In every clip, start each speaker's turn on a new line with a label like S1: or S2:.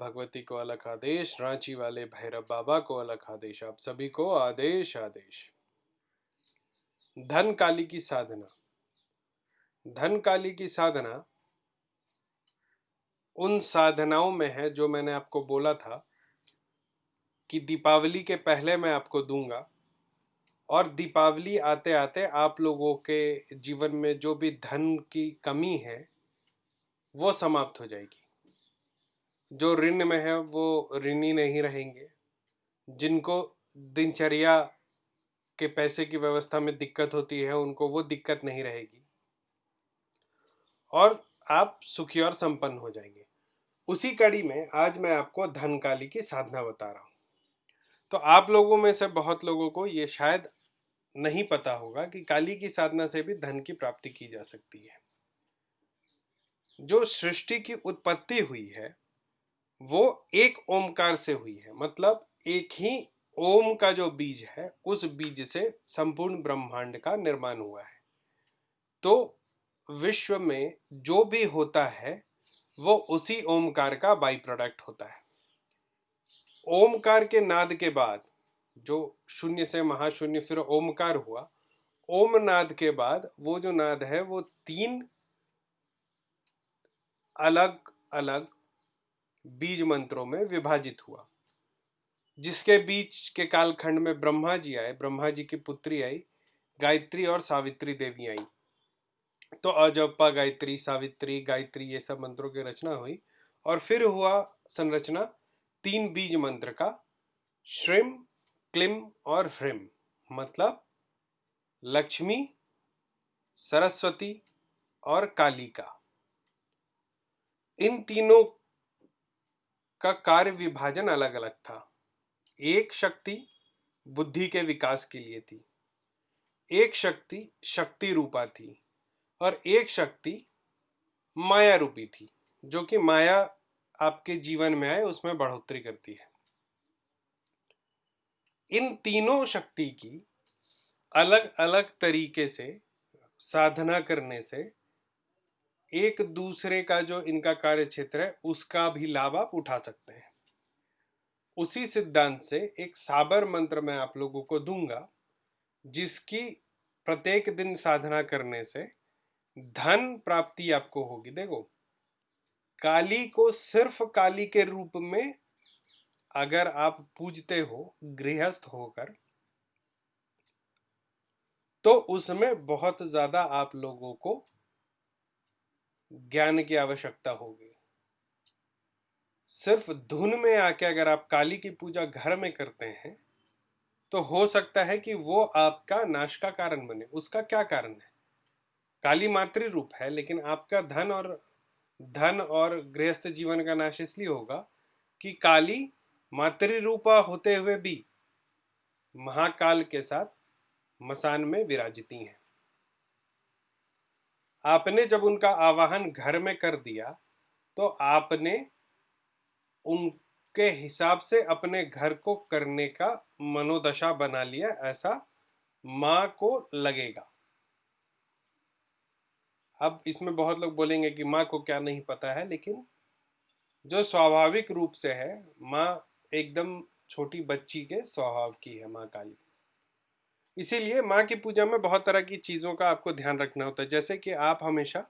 S1: भगवती को अलग आदेश, रांची वाले भैरव बाबा को अलग आदेश, आप सभी को आदेश आदेश। धन काली की साधना। धन काली की साधना उन साधनाओं में है जो मैंने आपको बोला था कि दीपावली के पहले मैं आपको दूँगा और दीपावली आते आते आप लोगों के जीवन में जो भी धन की कमी है, वो समाप्त हो जाएगी। जो ऋण में है, वो ऋणी नहीं रहेंगे। जिनको दिनचर्या के पैसे की व्यवस्था में दिक्कत होती है, उनको वो दिक्कत नहीं रहेगी। और आप सुखी और संपन्न हो जाएँगे। उसी कड़ी में आज मैं आपको धन काली की साधना बता रहा हूँ। तो आप लोगों में से बहुत लोगों को ये शायद नहीं पता होगा कि काली की साधना से भी धन की प्राप्ति की जा सकती है। जो सृष्टि की उत्पत्ति हुई है वो एक ओमकार से हुई है। मतलब एक ही ओम का जो बीज है, उस बीज से संपूर्ण ब्रह्मांड का निर्माण हुआ है। तो विश्व में जो भी होता है, वो उसी ओमकार का बाई प्रोडक्ट होता है। ओमकार के नाद के बाद जो शून्य से महाशून्य फिर ओमकार हुआ, ओम नाद के बाद वो जो नाद है, वो तीन अलग अलग बीज मंत्रों में विभाजित हुआ। जिसके बीच के कालखंड में ब्रह्मा जी आए, ब्रह्मा जी की पुत्री आई, गायत्री और सावित्री देवी आई। तो अजप्पा गायत्री, सावित्री, गायत्री ये सब मंत्रों की रचना हुई और फिर हुआ संरचना तीन बीज मंत्र का, श्रिम, क्लिम और ह्रिम। मतलब लक्ष्मी, सरस्वती और काली का इन तीनों का कार्य विभाजन अलग अलग था। एक शक्ति बुद्धि के विकास के लिए थी। एक शक्ति शक्ति रूपा थी और एक शक्ति माया रूपी थी, जो कि माया आपके जीवन में आए, उसमें बढ़ोतरी करती है। इन तीनों शक्ति की अलग अलग तरीके से साधना करने से एक दूसरे का जो इनका कार्य क्षेत्र है, उसका भी लाभ आप उठा सकते हैं। उसी सिद्धांत से एक साबर मंत्र मैं आप लोगों को दूँगा, जिसकी प्रत्येक दिन साधना करने से धन प्राप्ति आपको होगी। देखो, काली को सिर्फ़ काली के रूप में अगर आप पूजते हो, गृहस्थ होकर तो उसमें बहुत ज़्यादा आप लोगों को ज्ञान की आवश्यकता होगी। सिर्फ़ धुन में आके अगर आप काली की पूजा घर में करते हैं तो हो सकता है कि वो आपका नाश का कारण बने। उसका क्या कारण है? काली मातृ रूप है, लेकिन आपका धन और धन और गृहस्थ जीवन का नाश इसलिए होगा कि काली मातृ रूपा होते हुए भी महाकाल के साथ मसान में विराजिती हैं। आपने जब उनका आवाहन घर में कर दिया तो आपने उनके हिसाब से अपने घर को करने का मनोदशा बना लिया, ऐसा माँ को लगेगा। अब इसमें बहुत लोग बोलेंगे कि माँ को क्या नहीं पता है, लेकिन जो स्वाभाविक रूप से है, माँ एकदम छोटी बच्ची के स्वभाव की है, माँ काली इसीलिए माँ की पूजा में बहुत तरह की चीज़ों का आपको ध्यान रखना होता है। जैसे कि आप हमेशा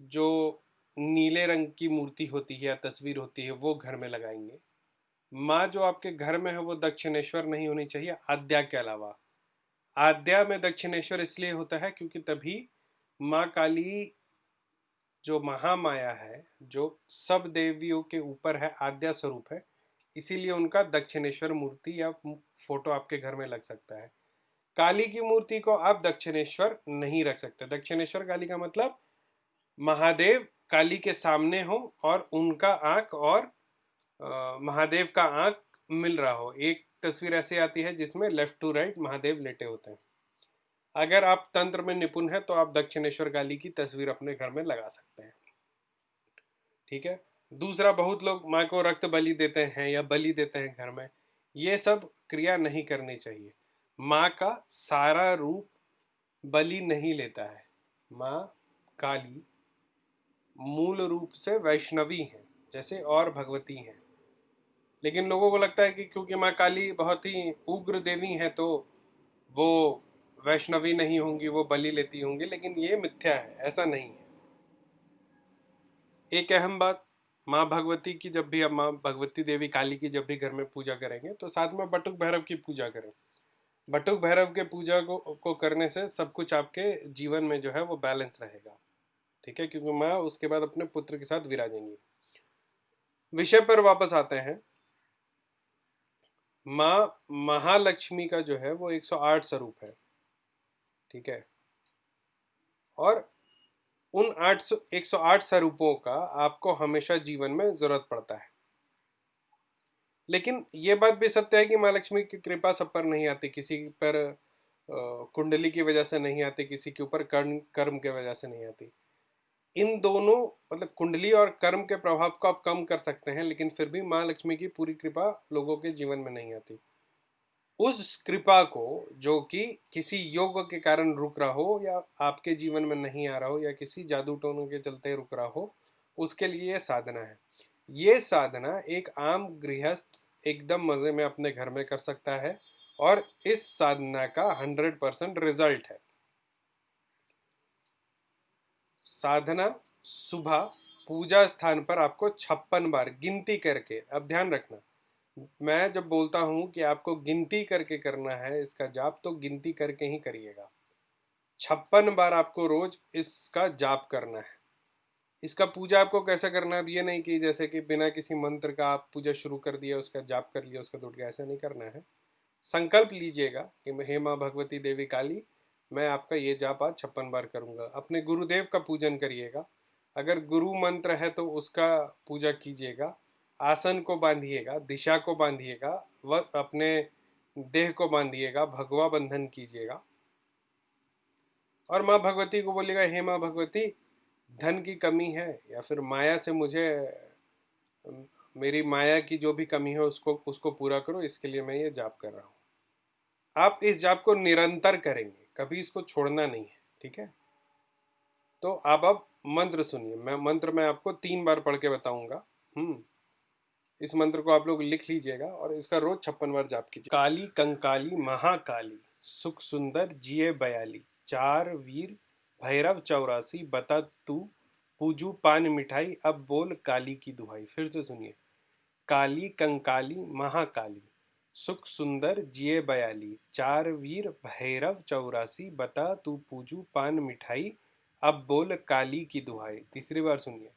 S1: जो नीले रंग की मूर्ति होती है या तस्वीर होती है, वो घर में लगाएँगे। माँ जो आपके घर में है, वो दक्षिणेश्वर नहीं होनी चाहिए, आद्या के अलावा। आद्या में दक्षिणेश्वर इसलिए होता है क्योंकि तभी माँ काली जो महामाया है, जो सब देवियों के ऊपर है, आद्या स्वरूप है इसीलिए उनका दक्षिणेश्वर मूर्ति या फ़ोटो आपके घर में लग सकता है। काली की मूर्ति को आप दक्षिणेश्वर नहीं रख सकते। दक्षिणेश्वर काली का मतलब महादेव काली के सामने हो और उनका आँख और आ, महादेव का आँख मिल रहा हो। एक तस्वीर ऐसी आती है जिसमें लेफ़्ट टू राइट महादेव लेटे होते हैं। अगर आप तंत्र में निपुण है तो आप दक्षिणेश्वर काली की तस्वीर अपने घर में लगा सकते हैं। ठीक है? दूसरा बहुत लोग माँ को रक्त बलि देते हैं या बलि देते हैं घर में। ये सब क्रिया नहीं करनी चाहिए। माँ का सारा रूप बलि नहीं लेता है। माँ काली मूल रूप से वैष्णवी हैं, जैसे और भगवती हैं। लेकिन लोगों को लगता है कि क्योंकि माँ काली बहुत ही उग्र देवी हैं तो वो वैष्णवी नहीं होंगी, वो बलि लेती होंगी, लेकिन ये मिथ्या है, ऐसा नहीं है। एक अहम बात माँ भगवती की जब भी अब माँ भगवती देवी काली की जब भी घर में पूजा करेंगे तो साथ में बटुक भैरव की पूजा करें। बटुक भैरव के पूजा को को करने से सब कुछ आपके जीवन में जो है वो बैलेंस रहेगा। ठीक है? क्योंकि माँ उसके बाद अपने पुत्र के साथ विराजेंगी। विषय पर वापस आते हैं। माँ महालक्ष्मी का जो है वो 108 स्वरूप है। ठीक है? और उन आठ सौ, एक सौ आठ स्वरूपों का आपको हमेशा जीवन में ज़रूरत पड़ता है। लेकिन ये बात भी सत्य है कि माँ लक्ष्मी की कृपा सब पर नहीं आती, किसी पर कुंडली की वजह से नहीं आती, किसी के ऊपर कर्म कर्म के वजह से नहीं आती। इन दोनों मतलब कुंडली और कर्म के प्रभाव को आप कम कर सकते हैं, लेकिन फिर भी माँ लक्ष्मी की पूरी कृपा लोगों के जीवन में नहीं आती। उस कृपा को, जो कि किसी योग के कारण रुक रहा हो या आपके जीवन में नहीं आ रहा हो या किसी जादू टोनों के चलते रुक रहा हो, उसके लिए ये साधना है। ये साधना एक आम गृहस्थ एकदम मज़े में अपने घर में कर सकता है और इस साधना का हंड्रेड परसेंट रिज़ल्ट है। साधना सुबह पूजा स्थान पर आपको छप्पन बार गिनती करके, अब ध्यान रखना मैं जब बोलता हूँ कि आपको गिनती करके करना है इसका जाप तो गिनती करके ही करिएगा। छप्पन बार आपको रोज इसका जाप करना है। इसका पूजा आपको कैसे करना है? अब ये नहीं कि जैसे कि बिना किसी मंत्र का आप पूजा शुरू कर दिया, उसका जाप कर लिया, उसका टूट गया ऐसा नहीं करना है। संकल्प लीजिएगा कि हे माँ भगवती देवी काली, मैं आपका ये जाप आज छप्पन बार करूँगा। अपने गुरुदेव का पूजन करिएगा। अगर गुरु मंत्र है तो उसका पूजा कीजिएगा। आसन को बांधिएगा, दिशा को बांधिएगा व अपने देह को बांधिएगा, भगवा बंधन कीजिएगा। और माँ भगवती को बोलेगा हे माँ भगवती, धन की कमी है या फिर माया से मुझे मेरी माया की जो भी कमी है उसको उसको पूरा करो, इसके लिए मैं ये जाप कर रहा हूँ। आप इस जाप को निरंतर करेंगे, कभी इसको छोड़ना नहीं है, ठीक है? तो आप अब मंत्र सुनिए, मैं, मंत्र मैं आपको तीन बार पढ़ के बताऊँगा। हम्म। इस मंत्र को आप लोग लिख लीजिएगा और इसका रोज छप्पन बार जाप कीजिए। काली कंकाली महाकाली, सुख सुंदर जिये बयाली, चार वीर भैरव चौरासी, बता तू पूजू पान मिठाई, अब बोल काली की दुहाई। फिर से सुनिए। काली कंकाली महाकाली, सुख सुंदर जिये बयाली, चार वीर भैरव चौरासी, बता तू पूजू पान मिठाई, अब बोल काली की दुहाई। तीसरी बार सुनिए।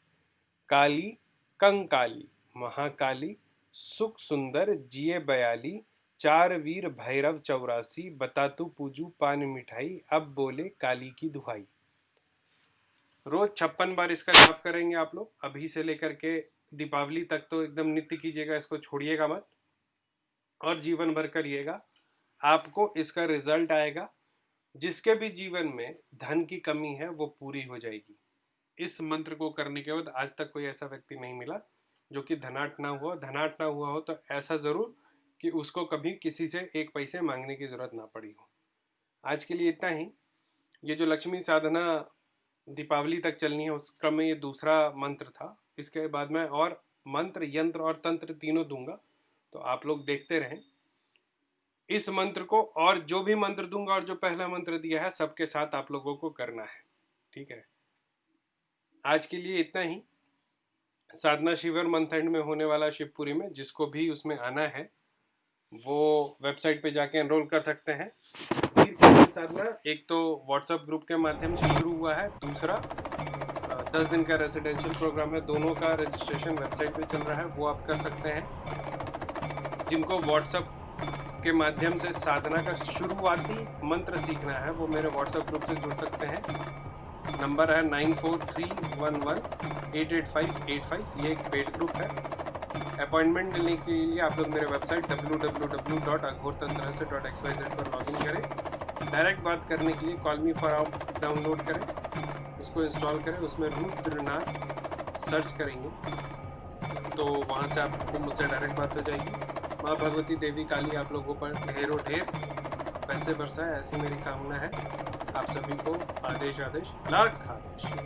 S1: काली कंकाली महाकाली सुख सुंदर जिये बयाली, चार वीर भैरव चौरासी, बता तू पूजू पान मिठाई, अब बोले काली की दुहाई। रोज छप्पन बार इसका जाप करेंगे आप लोग। अभी से लेकर के दीपावली तक तो एकदम नित्य कीजिएगा, इसको छोड़िएगा मत। और जीवन भर करिएगा। आपको इसका रिज़ल्ट आएगा। जिसके भी जीवन में धन की कमी है, वो पूरी हो जाएगी। इस मंत्र को करने के बाद आज तक कोई ऐसा व्यक्ति नहीं मिला। जो कि धनाट ना हुआ धनाट ना हुआ हो तो ऐसा ज़रूर कि उसको कभी किसी से एक पैसे मांगने की ज़रूरत ना पड़ी हो। आज के लिए इतना ही। ये जो लक्ष्मी साधना दीपावली तक चलनी है, उस क्रम में ये दूसरा मंत्र था। इसके बाद मैं और मंत्र, यंत्र और तंत्र तीनों दूँगा तो आप लोग देखते रहें। इस मंत्र को और जो भी मंत्र दूँगा और जो पहला मंत्र दिया है, सबके साथ आप लोगों को करना है। ठीक है? आज के लिए इतना ही। साधना शिविर मंथ एंड में होने वाला शिवपुरी में, जिसको भी उसमें आना है, वो वेबसाइट पे जाके एनरोल कर सकते हैं। साधना, एक तो व्हाट्सएप ग्रुप के माध्यम से शुरू हुआ है, दूसरा दस दिन का रेजिडेंशियल प्रोग्राम है, दोनों का रजिस्ट्रेशन वेबसाइट पे चल रहा है, वो आप कर सकते हैं। जिनको व्हाट्सएप के माध्यम से साधना का शुरुआती मंत्र सीखना है, वो मेरे व्हाट्सएप ग्रुप से जुड़ सकते हैं। नंबर है nine four three one one eight eight five eight five. ये एक पेड ग्रुप है। अपॉइंटमेंट लेने के लिए आप लोग मेरे website W W W dot Aghor से डॉट एक्स वाई जेड पर लॉग इन करें। डायरेक्ट बात करने के लिए call me for out download करें। उसको इंस्टॉल करें। उसमें रुद्रनाथ सर्च करेंगे। तो वहाँ से आपको मुझसे डायरेक्ट बात हो जाएगी। माँ भगवती देवी काली आप लोगों पर ढेरों ढेर पैसे बरसाए, ऐसी मेरी कामना है। आप सभी को आदेश आदेश लाख आदेश।